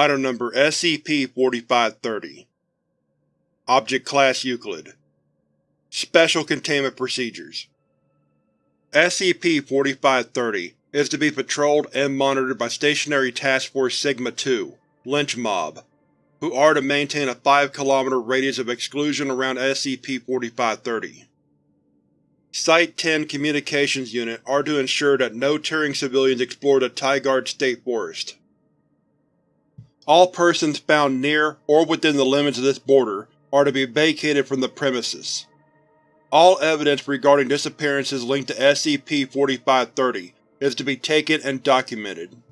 Item Number SCP-4530 Object Class Euclid Special Containment Procedures SCP-4530 is to be patrolled and monitored by Stationary Task Force Sigma-2 Lynch Mob, who are to maintain a 5 km radius of exclusion around SCP-4530. Site-10 Communications Unit are to ensure that no touring civilians explore the Tygarts State Forest. All persons found near or within the limits of this border are to be vacated from the premises. All evidence regarding disappearances linked to SCP-4530 is to be taken and documented.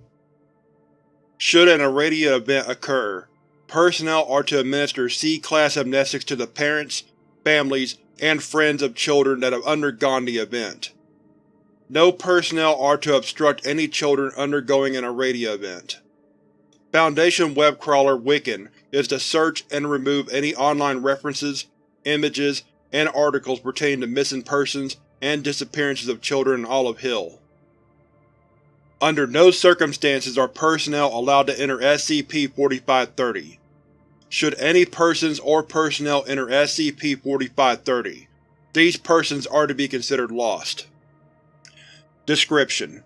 Should an Aradia event occur, personnel are to administer C-Class amnestics to the parents, families, and friends of children that have undergone the event. No personnel are to obstruct any children undergoing an Aradia event. Foundation web crawler Wiccan is to search and remove any online references, images, and articles pertaining to missing persons and disappearances of children in Olive Hill. Under no circumstances are personnel allowed to enter SCP-4530. Should any persons or personnel enter SCP-4530, these persons are to be considered lost. Description: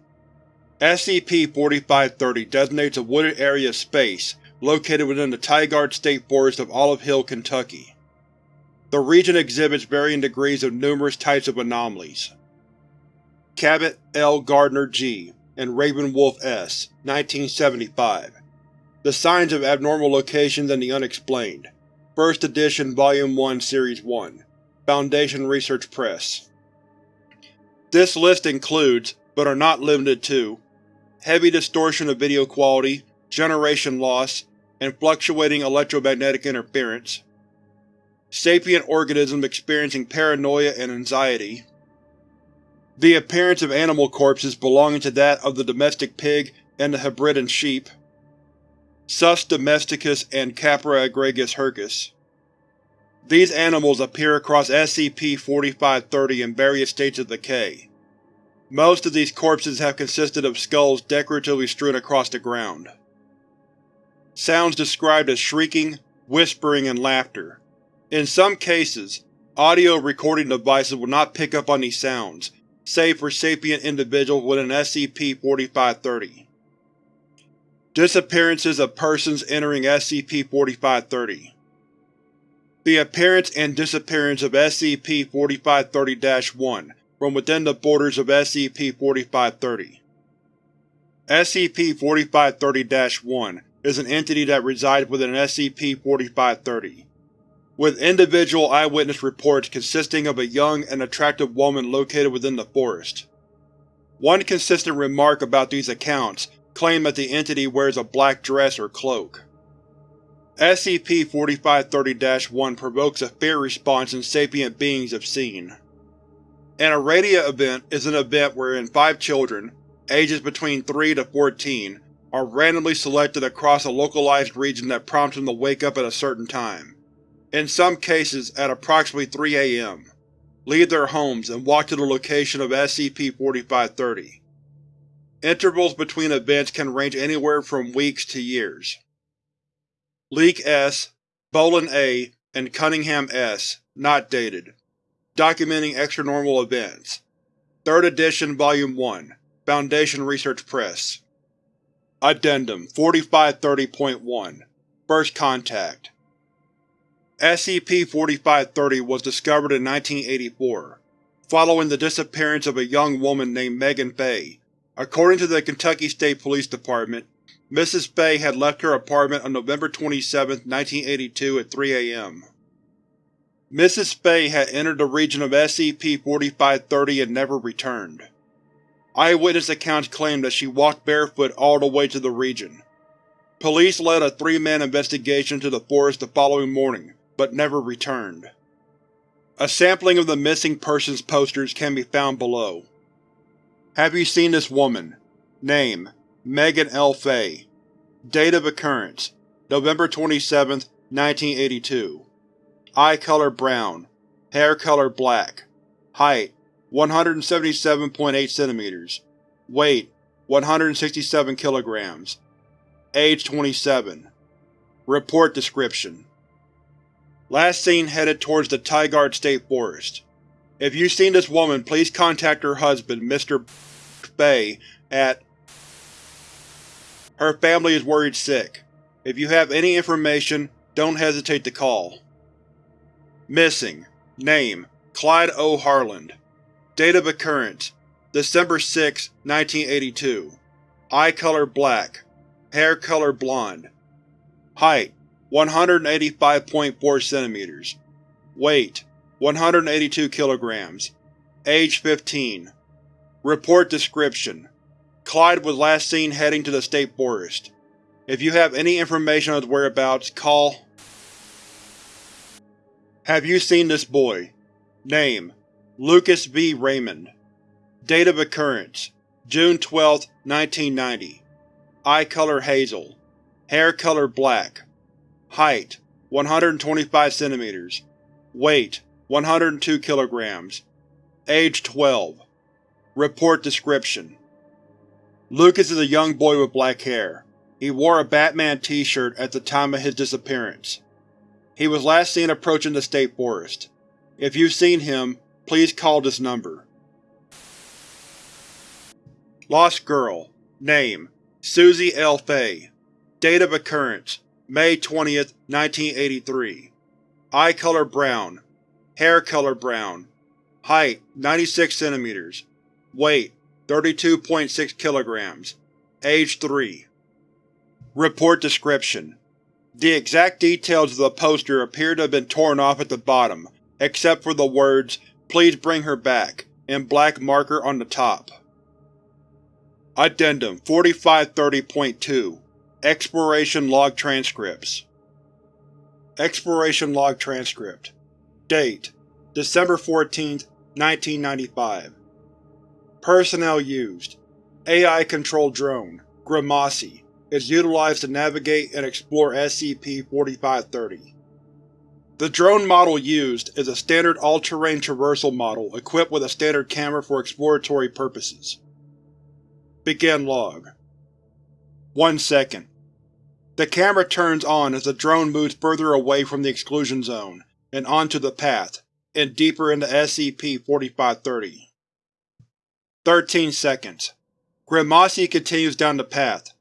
SCP-4530 designates a wooded area of space located within the Tygarts State Forest of Olive Hill, Kentucky. The region exhibits varying degrees of numerous types of anomalies. Cabot L. Gardner G. and Raven Wolf S. 1975. The Signs of Abnormal Locations and the Unexplained. First Edition Volume 1 Series 1. Foundation Research Press. This list includes, but are not limited to, heavy distortion of video quality, generation loss, and fluctuating electromagnetic interference, sapient organism experiencing paranoia and anxiety, the appearance of animal corpses belonging to that of the domestic pig and the Hebridean sheep, Sus domesticus and Capra aegagrus hircus. These animals appear across SCP-4530 in various states of decay, most of these corpses have consisted of skulls decoratively strewn across the ground. Sounds described as shrieking, whispering, and laughter. In some cases, audio recording devices will not pick up on these sounds, save for sapient individuals within SCP-4530. Disappearances of persons entering SCP-4530 The appearance and disappearance of SCP-4530-1 from within the borders of SCP-4530. SCP-4530-1 is an entity that resides within SCP-4530, with individual eyewitness reports consisting of a young and attractive woman located within the forest. One consistent remark about these accounts claimed that the entity wears a black dress or cloak. SCP-4530-1 provokes a fear response in sapient beings if seen. An Aradia event is an event wherein five children, ages between 3 to 14, are randomly selected across a localized region that prompts them to wake up at a certain time, in some cases at approximately 3 am, leave their homes and walk to the location of SCP-4530. Intervals between events can range anywhere from weeks to years. Leek S., Bolin A., and Cunningham S. Not dated. Documenting Extranormal Events. 3rd Edition Volume 1. Foundation Research Press. Addendum 4530.1 First Contact SCP-4530 was discovered in 1984, following the disappearance of a young woman named Megan Fay. According to the Kentucky State Police Department, Mrs. Fay had left her apartment on November 27, 1982 at 3 am. Mrs. Fay had entered the region of SCP-4530 and never returned. Eyewitness accounts claim that she walked barefoot all the way to the region. Police led a three-man investigation to the forest the following morning, but never returned. A sampling of the missing persons posters can be found below. Have you seen this woman? Name: Megan L. Fay Date of occurrence: November 27, 1982 Eye color brown. Hair color black. Height 177.8 cm. Weight 167 kg. Age 27. Report description: Last seen headed towards the Tygarts State Forest. If you've seen this woman, please contact her husband, Mr. Bay, at Her family is worried sick. If you have any information, don't hesitate to call. Missing. Name. Clyde O. Harland. Date of occurrence. December 6, 1982 Eye color black. Hair color blonde. Height. 185.4 cm Weight. 182 kg Age 15 Report description: Clyde was last seen heading to the State Forest. If you have any information on his whereabouts, call Have you seen this boy? Name: Lucas V. Raymond Date of occurrence June 12, 1990 Eye color hazel Hair color black Height 125 cm Weight 102 kg Age 12 Report description: Lucas is a young boy with black hair. He wore a Batman t-shirt at the time of his disappearance. He was last seen approaching the State Forest. If you've seen him, please call this number. Lost Girl. Name. Susie L. Fay. Date of occurrence. May 20, 1983 Eye color brown. Hair color brown. Height 96 cm Weight 32.6 kg Age 3 Report description: The exact details of the poster appear to have been torn off at the bottom, except for the words, Please bring her back, in black marker on the top. Addendum 4530.2 Exploration Log Transcripts. Exploration Log Transcript. Date December 14, 1995 Personnel used. AI-controlled drone, Grimassi, is utilized to navigate and explore SCP-4530. The drone model used is a standard all-terrain traversal model equipped with a standard camera for exploratory purposes. Begin log 1 second. The camera turns on as the drone moves further away from the exclusion zone, and onto the path, and deeper into SCP-4530. 13 seconds. Grimassi continues down the path,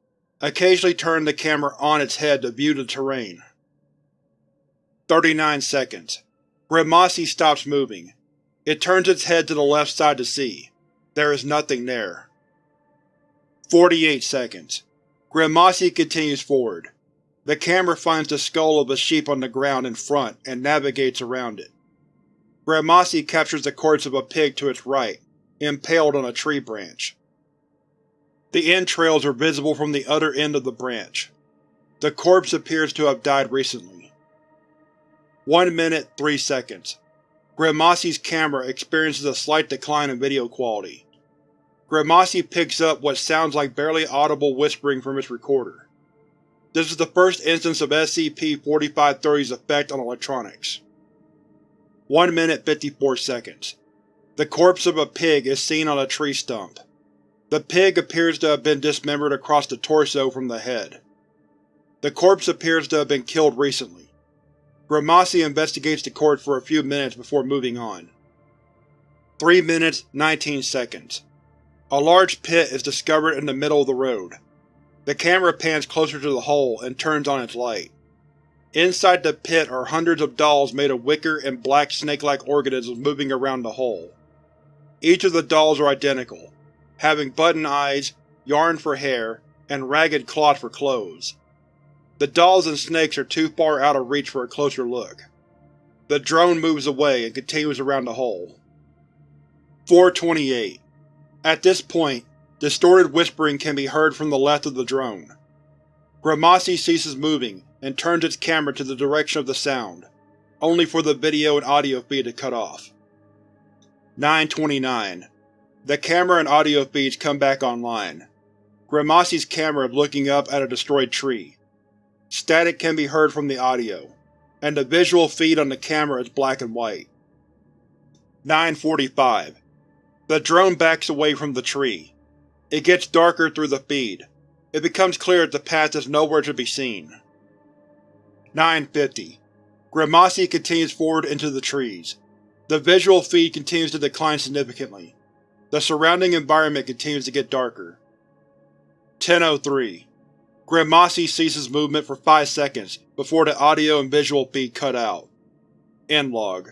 occasionally turning the camera on its head to view the terrain. 39 seconds. Grimassi stops moving. It turns its head to the left side to see. There is nothing there. 48 seconds. Grimassi continues forward. The camera finds the skull of a sheep on the ground in front and navigates around it. Grimassi captures the corpse of a pig to its right, impaled on a tree branch. The entrails are visible from the other end of the branch. The corpse appears to have died recently. 1 minute 3 seconds. Grimassi's camera experiences a slight decline in video quality. Grimassi picks up what sounds like barely audible whispering from its recorder. This is the first instance of SCP-4530's effect on electronics. 1 minute 54 seconds. The corpse of a pig is seen on a tree stump. The pig appears to have been dismembered across the torso from the head. The corpse appears to have been killed recently. Grimassi investigates the corpse for a few minutes before moving on. 3 minutes 19 seconds. A large pit is discovered in the middle of the road. The camera pans closer to the hole and turns on its light. Inside the pit are hundreds of dolls made of wicker and black snake-like organisms moving around the hole. Each of the dolls are identical, having button eyes, yarn for hair, and ragged cloth for clothes. The dolls and snakes are too far out of reach for a closer look. The drone moves away and continues around the hole. 428. At this point, distorted whispering can be heard from the left of the drone. Grimassi ceases moving and turns its camera to the direction of the sound, only for the video and audio feed to cut off. 929. The camera and audio feeds come back online. Grimassi's camera is looking up at a destroyed tree. Static can be heard from the audio, and the visual feed on the camera is black and white. 945. The drone backs away from the tree. It gets darker through the feed. It becomes clear that the path is nowhere to be seen. 950. Grimassi continues forward into the trees. The visual feed continues to decline significantly. The surrounding environment continues to get darker. 1003. Grimassi ceases movement for 5 seconds before the audio and visual feed cut out. End log.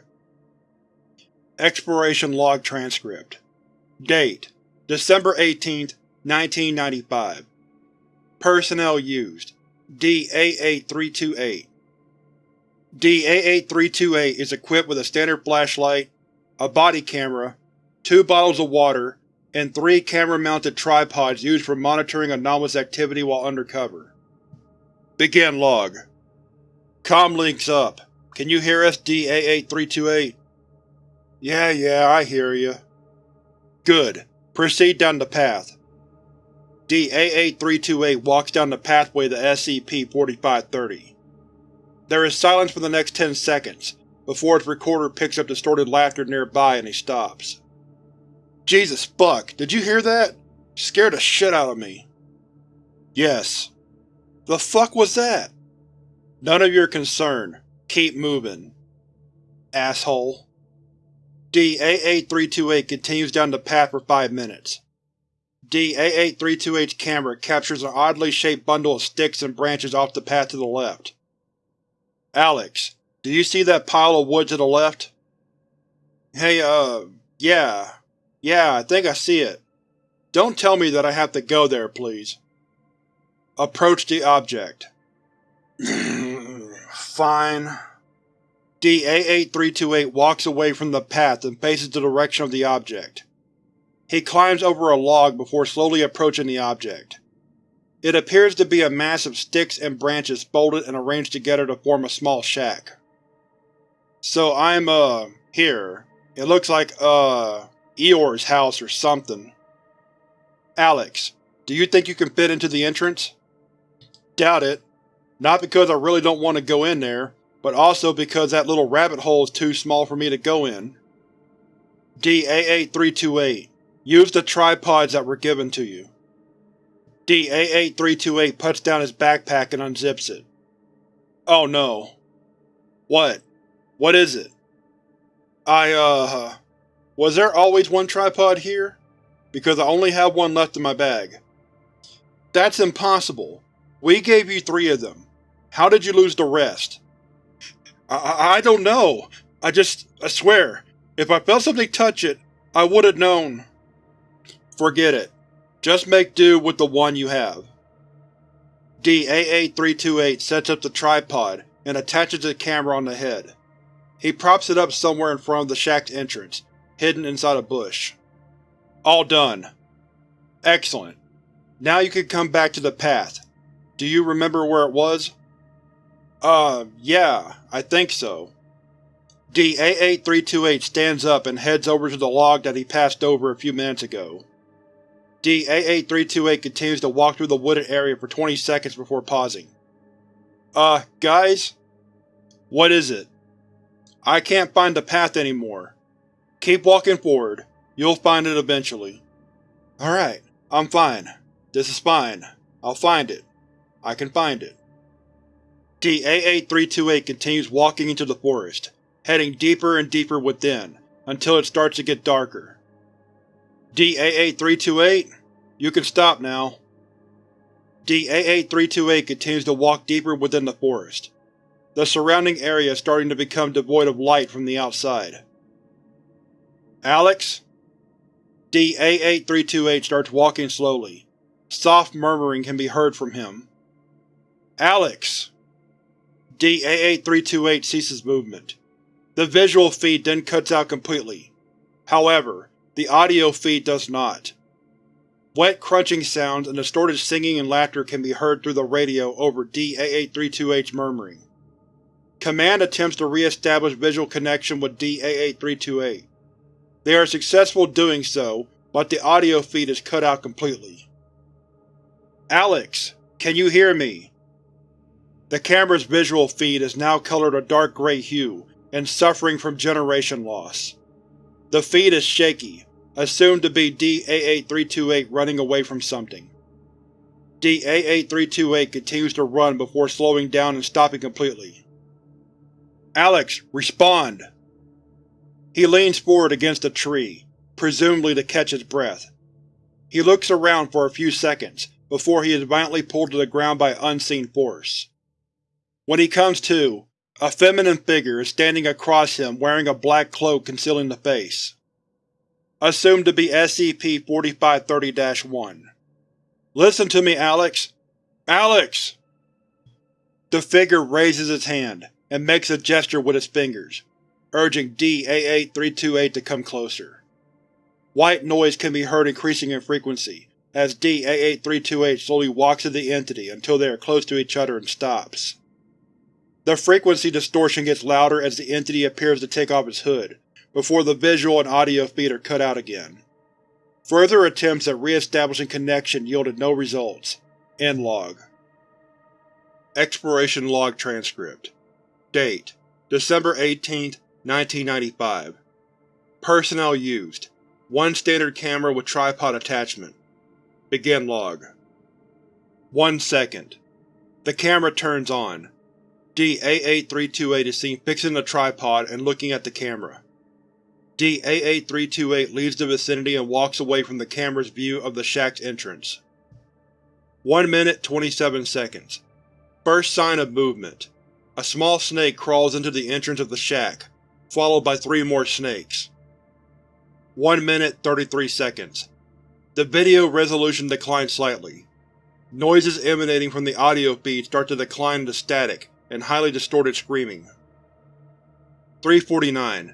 Exploration Log Transcript Date: December 18, 1995 Personnel used: D-A8328 D-A8328 is equipped with a standard flashlight, a body camera, two bottles of water, and three camera-mounted tripods used for monitoring anomalous activity while undercover. Begin log. Comlinks up. Can you hear us, D-A8328? Yeah, yeah, I hear you. Good. Proceed down the path. D-A8328 walks down the pathway to SCP-4530. There is silence for the next ten seconds, before its recorder picks up distorted laughter nearby and he stops. Jesus fuck, did you hear that? Scared the shit out of me. Yes. The fuck was that? None of your concern. Keep moving. Asshole. D-A8328 continues down the path for five minutes. D-A8328's camera captures an oddly shaped bundle of sticks and branches off the path to the left. Alex, do you see that pile of wood to the left? Hey, uh, yeah. Yeah, I think I see it. Don't tell me that I have to go there, please. Approach the object. Fine. D-A8328 walks away from the path and faces the direction of the object. He climbs over a log before slowly approaching the object. It appears to be a mass of sticks and branches folded and arranged together to form a small shack. So I'm, uh, here. It looks like, uh, Eeyore's house or something. Alex, do you think you can fit into the entrance? Doubt it. Not because I really don't want to go in there, but also because that little rabbit hole is too small for me to go in. D-A8328 Use the tripods that were given to you. D-A8328 puts down his backpack and unzips it. Oh no. What? What is it? I, uh… Was there always one tripod here? Because I only have one left in my bag. That's impossible. We gave you three of them. How did you lose the rest? I, I don't know. I just… I swear, if I felt something touch it, I would have known. Forget it. Just make do with the one you have. D-A8328 sets up the tripod and attaches the camera on the head. He props it up somewhere in front of the shack's entrance, hidden inside a bush. All done. Excellent. Now you can come back to the path. Do you remember where it was? Uh, yeah, I think so. D-A8328 stands up and heads over to the log that he passed over a few minutes ago. D-A8328 continues to walk through the wooded area for 20 seconds before pausing. Uh, guys? What is it? I can't find the path anymore. Keep walking forward. You'll find it eventually. Alright, I'm fine. This is fine. I'll find it. I can find it. D-A8328 continues walking into the forest, heading deeper and deeper within, until it starts to get darker. D-A8328, you can stop now. D-A8328 continues to walk deeper within the forest. The surrounding area is starting to become devoid of light from the outside. Alex? D-A8328 starts walking slowly. Soft murmuring can be heard from him. Alex! D-A8328 ceases movement. The visual feed then cuts out completely. However, the audio feed does not. Wet crunching sounds and distorted singing and laughter can be heard through the radio over D-A8328's murmuring. Command attempts to re-establish visual connection with D-A8328. They are successful doing so, but the audio feed is cut out completely. Alex, can you hear me? The camera's visual feed is now colored a dark gray hue, and suffering from generation loss. The feed is shaky, assumed to be D-A8328 running away from something. D-88-328 continues to run before slowing down and stopping completely. Alex, respond! He leans forward against a tree, presumably to catch his breath. He looks around for a few seconds, before he is violently pulled to the ground by unseen force. When he comes to, a feminine figure is standing across him wearing a black cloak concealing the face. Assumed to be SCP-4530-1. Listen to me, Alex! Alex! The figure raises its hand, and makes a gesture with its fingers, urging D-88-328 to come closer. White noise can be heard increasing in frequency, as D-88-328 slowly walks to the entity until they are close to each other and stops. The frequency distortion gets louder as the entity appears to take off its hood, before the visual and audio feed are cut out again. Further attempts at re-establishing connection yielded no results. End log. Exploration Log Transcript Date: December 18, 1995 Personnel used: One standard camera with tripod attachment. Begin log. 1 second. The camera turns on. D-88-328 is seen fixing the tripod and looking at the camera. D-88-328 leaves the vicinity and walks away from the camera's view of the shack's entrance. 1 minute 27 seconds. First sign of movement. A small snake crawls into the entrance of the shack, followed by three more snakes. 1 minute 33 seconds. The video resolution declines slightly. Noises emanating from the audio feed start to decline into static and highly distorted screaming. 349.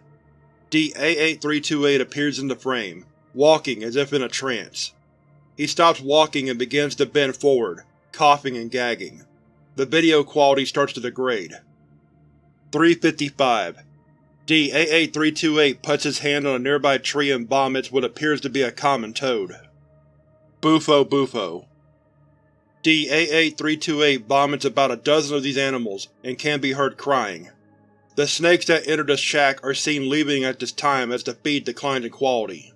D-88-328 appears in the frame, walking as if in a trance. He stops walking and begins to bend forward, coughing and gagging. The video quality starts to degrade. 355. D-88-328 puts his hand on a nearby tree and vomits what appears to be a common toad. Bufo Bufo D-88-328 vomits about a dozen of these animals and can be heard crying. The snakes that enter the shack are seen leaving at this time as the feed declines in quality.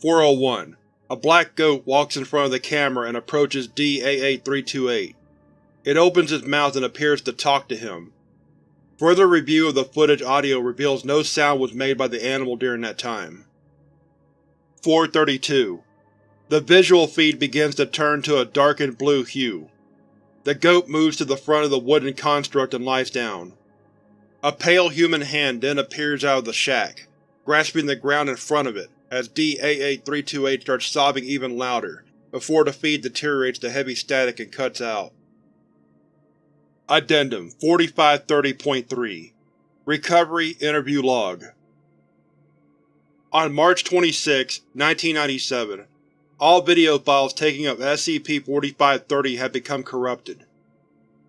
401. A black goat walks in front of the camera and approaches D-88-328. It opens its mouth and appears to talk to him. Further review of the footage audio reveals no sound was made by the animal during that time. 432. The visual feed begins to turn to a darkened blue hue. The goat moves to the front of the wooden construct and lies down. A pale human hand then appears out of the shack, grasping the ground in front of it as D-88-328 starts sobbing even louder, before the feed deteriorates to heavy static and cuts out. Addendum 4530.3 Recovery Interview Log On March 26, 1997, all video files taking up SCP-4530 had become corrupted.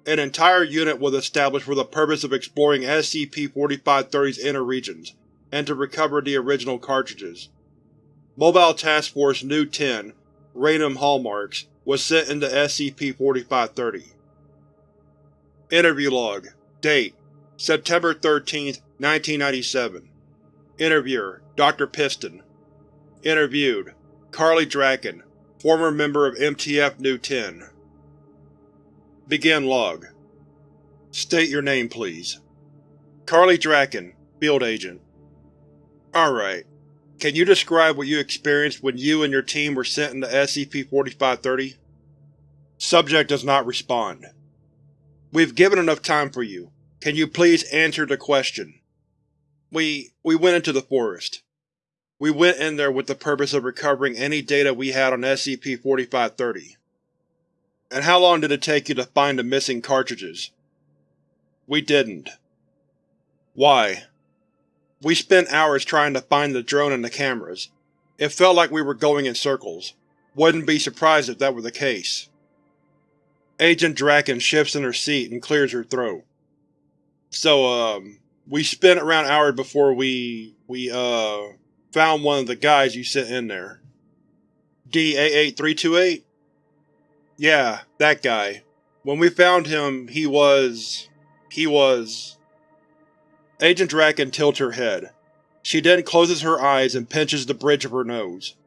An entire unit was established for the purpose of exploring SCP-4530's inner regions, and to recover the original cartridges. Mobile Task Force Nu-10, Random Hallmarks, was sent into SCP-4530. Interview Log Date September 13, 1997 Interviewer Dr. Piston Interviewed Carly Draken, former member of MTF Nu-10 Begin log. State your name, please. Carly Draken, Field Agent. Alright. Can you describe what you experienced when you and your team were sent into SCP-4530? Subject does not respond. We've given enough time for you. Can you please answer the question? We… we went into the forest. We went in there with the purpose of recovering any data we had on SCP-4530. And how long did it take you to find the missing cartridges? We didn't. Why? We spent hours trying to find the drone and the cameras. It felt like we were going in circles. Wouldn't be surprised if that were the case. Agent Draken shifts in her seat and clears her throat. So, um, we spent around hours before we… we, uh, found one of the guys you sent in there. D-88-328? Yeah, that guy. When we found him, he was… he was… Agent Draken tilts her head. She then closes her eyes and pinches the bridge of her nose.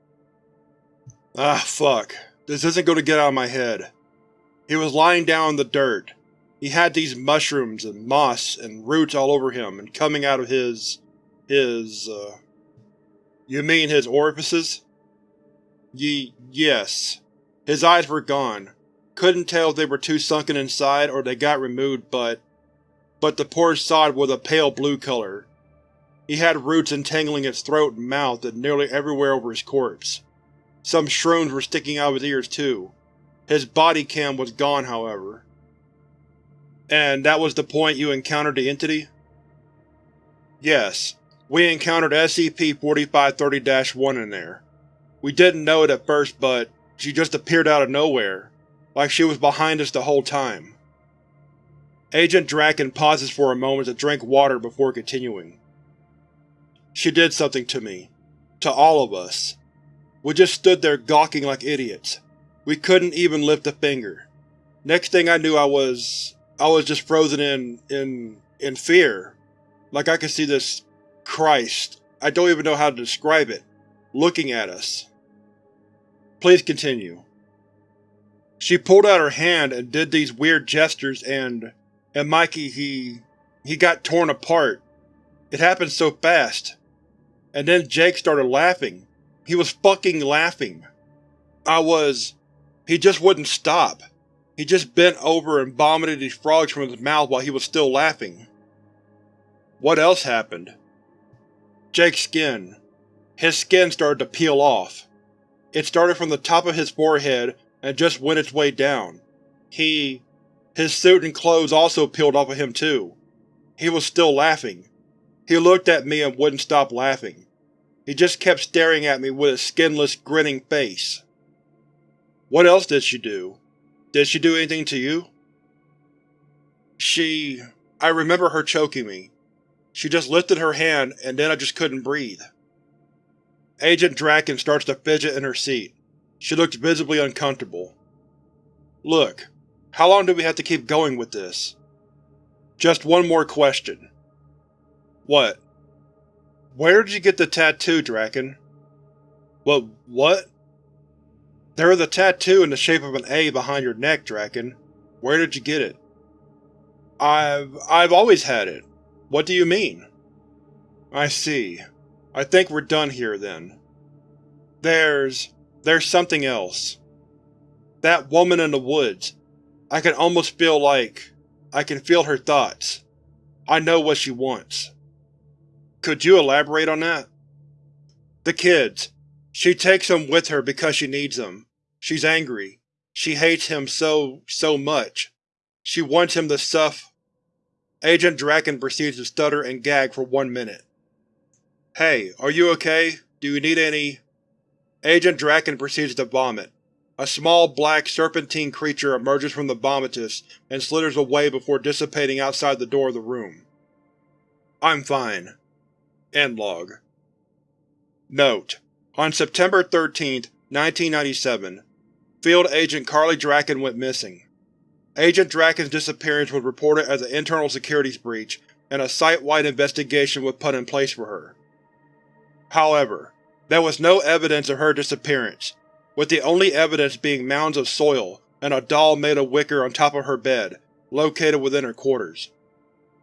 Ah, fuck. This isn't going to get out of my head. He was lying down in the dirt. He had these mushrooms and moss and roots all over him and coming out of his… his, uh… You mean his orifices? Ye… yes. His eyes were gone. Couldn't tell if they were too sunken inside or they got removed, but… but the poor sod was a pale blue color. He had roots entangling his throat and mouth and nearly everywhere over his corpse. Some shrooms were sticking out of his ears too. His body cam was gone, however. And that was the point you encountered the entity? Yes. We encountered SCP-4530-1 in there. We didn't know it at first, but she just appeared out of nowhere, like she was behind us the whole time. Agent Draken pauses for a moment to drink water before continuing. She did something to me. To all of us. We just stood there gawking like idiots. We couldn't even lift a finger. Next thing I knew I was… I was just frozen in… in… in fear. Like I could see this… Christ, I don't even know how to describe it, looking at us. Please continue. She pulled out her hand and did these weird gestures and… and Mikey, he… he got torn apart. It happened so fast. And then Jake started laughing. He was fucking laughing. I was… He just wouldn't stop. He just bent over and vomited these frogs from his mouth while he was still laughing. What else happened? Jake's skin. His skin started to peel off. It started from the top of his forehead and just went its way down. He… His suit and clothes also peeled off of him too. He was still laughing. He looked at me and wouldn't stop laughing. He just kept staring at me with a skinless, grinning face. What else did she do? Did she do anything to you? She… I remember her choking me. She just lifted her hand and then I just couldn't breathe. Agent Draken starts to fidget in her seat. She looks visibly uncomfortable. Look, how long do we have to keep going with this? Just one more question. What? Where did you get the tattoo, Draken? What? what? There is a tattoo in the shape of an A behind your neck, Draken. Where did you get it? I've… I've always had it. What do you mean? I see. I think we're done here, then. There's… there's something else. That woman in the woods. I can almost feel like… I can feel her thoughts. I know what she wants. Could you elaborate on that? The kids. She takes them with her because she needs them. She's angry. She hates him so, so much. She wants him to suff. Agent Draken proceeds to stutter and gag for one minute. Hey, are you okay? Do you need any… Agent Draken proceeds to vomit. A small, black, serpentine creature emerges from the vomitus and slithers away before dissipating outside the door of the room. I'm fine. End log. Note: On September 13, 1997, Field Agent Carly Draken went missing. Agent Draken's disappearance was reported as an internal securities breach, and a site-wide investigation was put in place for her. However, there was no evidence of her disappearance, with the only evidence being mounds of soil and a doll made of wicker on top of her bed, located within her quarters.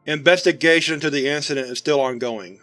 Investigation into the incident is still ongoing.